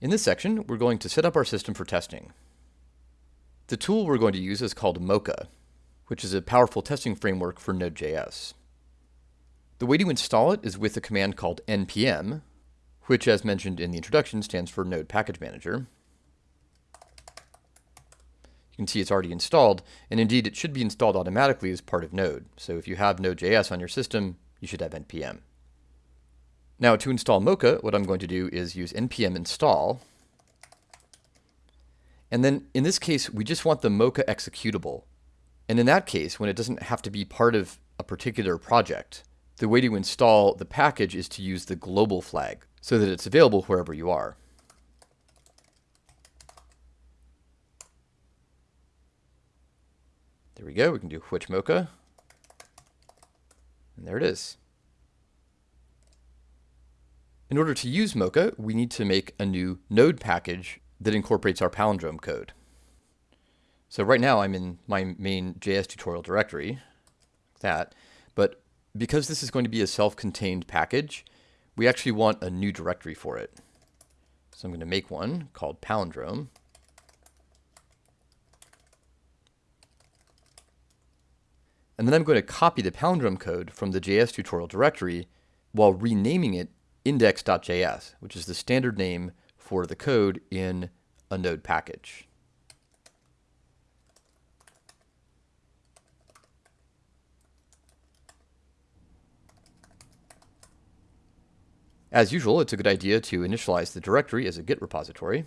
In this section, we're going to set up our system for testing. The tool we're going to use is called Mocha, which is a powerful testing framework for Node.js. The way to install it is with a command called npm, which as mentioned in the introduction stands for Node Package Manager. You can see it's already installed, and indeed it should be installed automatically as part of Node. So if you have Node.js on your system, you should have npm. Now to install Mocha, what I'm going to do is use npm install. And then in this case, we just want the Mocha executable. And in that case, when it doesn't have to be part of a particular project, the way to install the package is to use the global flag so that it's available wherever you are. There we go. We can do which mocha. And there it is. In order to use Mocha, we need to make a new node package that incorporates our palindrome code. So right now I'm in my main JS tutorial directory, like that, but because this is going to be a self-contained package, we actually want a new directory for it. So I'm going to make one called palindrome. And then I'm going to copy the palindrome code from the JS tutorial directory while renaming it index.js, which is the standard name for the code in a node package. As usual, it's a good idea to initialize the directory as a Git repository.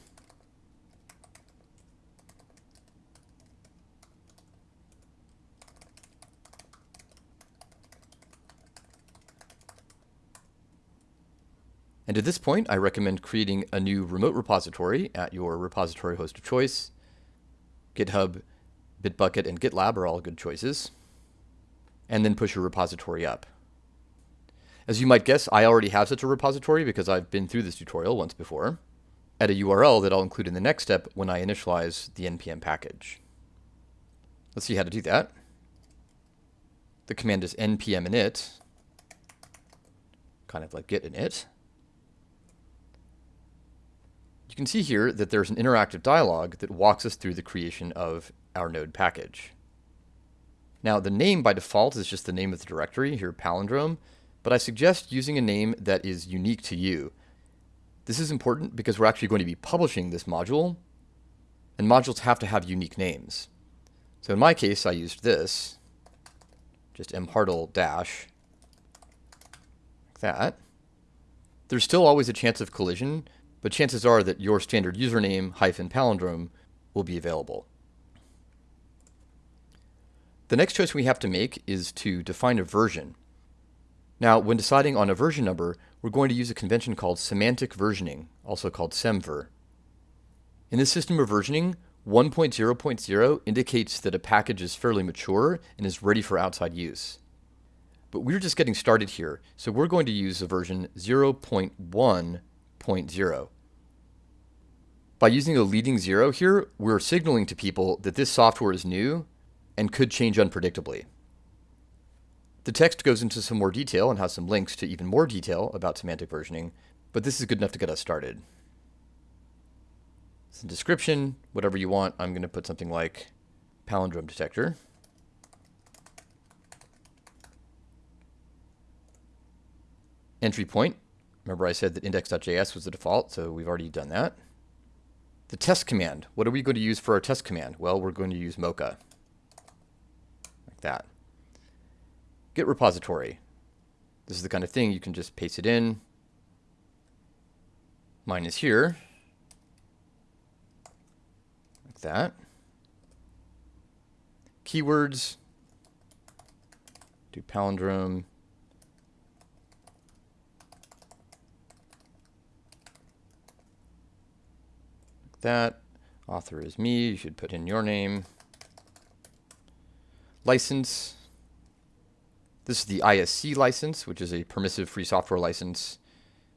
And at this point, I recommend creating a new remote repository at your repository host of choice. GitHub, Bitbucket, and GitLab are all good choices. And then push your repository up. As you might guess, I already have such a repository because I've been through this tutorial once before, at a URL that I'll include in the next step when I initialize the npm package. Let's see how to do that. The command is npm init, kind of like git init. You can see here that there's an interactive dialog that walks us through the creation of our node package. Now the name by default is just the name of the directory, here palindrome, but I suggest using a name that is unique to you. This is important because we're actually going to be publishing this module, and modules have to have unique names. So in my case, I used this, just mhartl dash, like that. There's still always a chance of collision, but chances are that your standard username hyphen palindrome will be available. The next choice we have to make is to define a version. Now, when deciding on a version number, we're going to use a convention called semantic versioning, also called semver. In this system of versioning, 1.0.0 indicates that a package is fairly mature and is ready for outside use. But we're just getting started here, so we're going to use a version 0.1.0. By using a leading zero here, we're signaling to people that this software is new and could change unpredictably. The text goes into some more detail and has some links to even more detail about semantic versioning, but this is good enough to get us started. Some description, whatever you want, I'm going to put something like palindrome detector. Entry point. Remember I said that index.js was the default, so we've already done that. The test command. What are we going to use for our test command? Well, we're going to use Mocha. Like that. Git repository. This is the kind of thing you can just paste it in. Mine is here. Like that. Keywords. Do palindrome. That. Author is me. You should put in your name. License. This is the ISC license, which is a permissive free software license.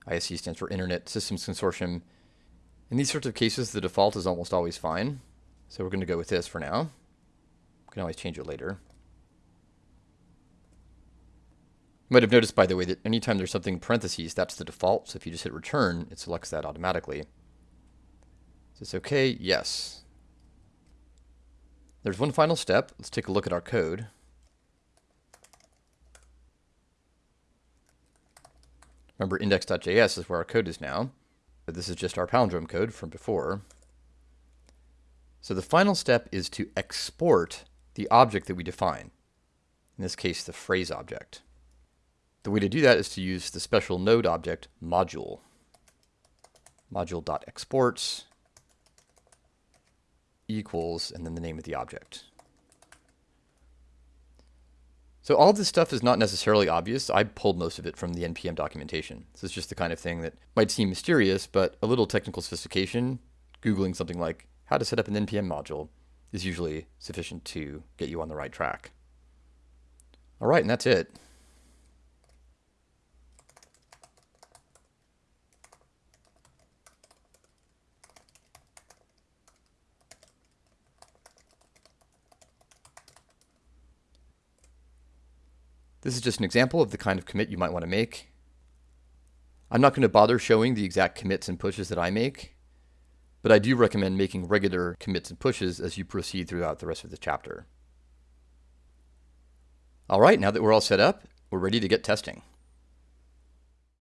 ISC stands for Internet Systems Consortium. In these sorts of cases, the default is almost always fine. So we're going to go with this for now. We can always change it later. You might have noticed, by the way, that anytime there's something in parentheses, that's the default. So if you just hit return, it selects that automatically. Is this okay? Yes. There's one final step. Let's take a look at our code. Remember, index.js is where our code is now. But this is just our palindrome code from before. So the final step is to export the object that we define. In this case, the phrase object. The way to do that is to use the special node object module. Module.exports equals, and then the name of the object. So all this stuff is not necessarily obvious. I pulled most of it from the NPM documentation. This is just the kind of thing that might seem mysterious, but a little technical sophistication, Googling something like how to set up an NPM module is usually sufficient to get you on the right track. All right, and that's it. This is just an example of the kind of commit you might want to make. I'm not going to bother showing the exact commits and pushes that I make, but I do recommend making regular commits and pushes as you proceed throughout the rest of the chapter. All right, now that we're all set up, we're ready to get testing.